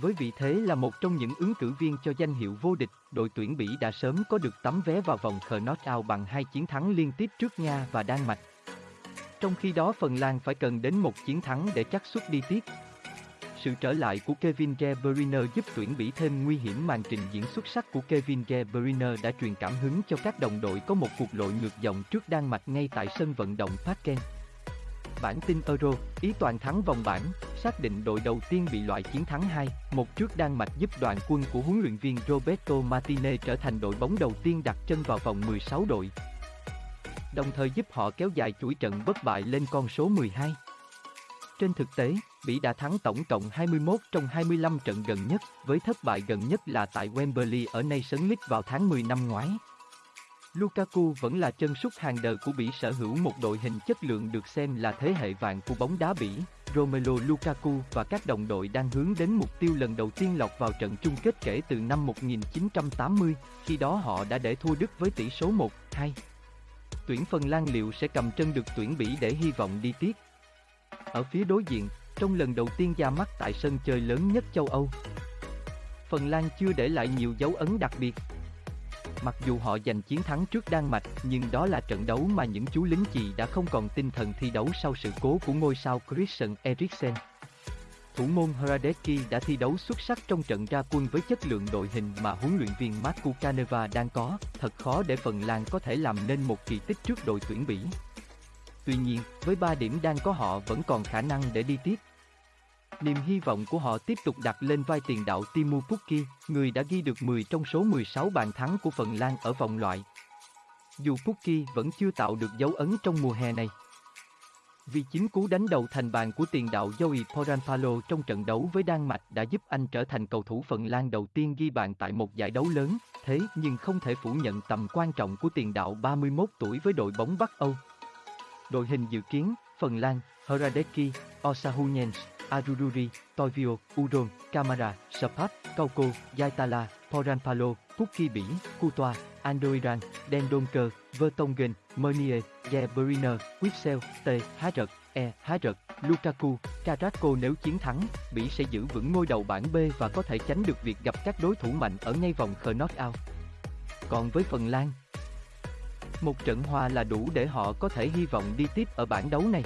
Với vị thế là một trong những ứng cử viên cho danh hiệu vô địch, đội tuyển Bỉ đã sớm có được tấm vé vào vòng knockout bằng hai chiến thắng liên tiếp trước Nga và Đan Mạch. Trong khi đó Phần Lan phải cần đến một chiến thắng để chắc suất đi tiếp. Sự trở lại của Kevin De Bruyne giúp tuyển Bỉ thêm nguy hiểm màn trình diễn xuất sắc của Kevin De Bruyne đã truyền cảm hứng cho các đồng đội có một cuộc lội ngược dòng trước Đan Mạch ngay tại sân vận động Parken. Bản tin Euro, ý toàn thắng vòng bảng, xác định đội đầu tiên bị loại chiến thắng 2, một trước Đan Mạch giúp đoàn quân của huấn luyện viên Roberto Martinez trở thành đội bóng đầu tiên đặt chân vào vòng 16 đội. Đồng thời giúp họ kéo dài chuỗi trận bất bại lên con số 12. Trên thực tế, Bỉ đã thắng tổng cộng 21 trong 25 trận gần nhất, với thất bại gần nhất là tại Wembley ở Nations League vào tháng 10 năm ngoái. Lukaku vẫn là chân sút hàng đời của Bỉ sở hữu một đội hình chất lượng được xem là thế hệ vàng của bóng đá Bỉ. Romelu Lukaku và các đồng đội đang hướng đến mục tiêu lần đầu tiên lọt vào trận chung kết kể từ năm 1980, khi đó họ đã để thua Đức với tỷ số 1-2. Tuyển Phần Lan liệu sẽ cầm chân được tuyển Bỉ để hy vọng đi tiếp. Ở phía đối diện, trong lần đầu tiên ra mắt tại sân chơi lớn nhất châu Âu, Phần Lan chưa để lại nhiều dấu ấn đặc biệt, Mặc dù họ giành chiến thắng trước Đan Mạch, nhưng đó là trận đấu mà những chú lính chì đã không còn tinh thần thi đấu sau sự cố của ngôi sao Christian Eriksen. Thủ môn Hradecki đã thi đấu xuất sắc trong trận ra quân với chất lượng đội hình mà huấn luyện viên Marco Caneva đang có, thật khó để Phần Lan có thể làm nên một kỳ tích trước đội tuyển Bỉ. Tuy nhiên, với 3 điểm đang có họ vẫn còn khả năng để đi tiếp. Niềm hy vọng của họ tiếp tục đặt lên vai tiền đạo Timu Pukki, người đã ghi được 10 trong số 16 bàn thắng của Phần Lan ở vòng loại. Dù Pukki vẫn chưa tạo được dấu ấn trong mùa hè này. Vì chính cú đánh đầu thành bàn của tiền đạo Joey Poranpalo trong trận đấu với Đan Mạch đã giúp anh trở thành cầu thủ Phần Lan đầu tiên ghi bàn tại một giải đấu lớn, thế nhưng không thể phủ nhận tầm quan trọng của tiền đạo 31 tuổi với đội bóng Bắc Âu. Đội hình dự kiến, Phần Lan, Hradecki, Osahunens, Arururi, Toivio, Udon, Camara, Sapat, Kauko, Yaitala, Poranpalo, Pukki Bỉ, Kutoa, Andoiran, Dendonker, Vertonghen, Mernier, Gebriner, Quipsel, T. Há Rật, E. Há Rật, Lukaku, Carrasco nếu chiến thắng, Bỉ sẽ giữ vững ngôi đầu bảng B và có thể tránh được việc gặp các đối thủ mạnh ở ngay vòng knockout. Còn với Phần Lan, một trận hòa là đủ để họ có thể hy vọng đi tiếp ở bảng đấu này.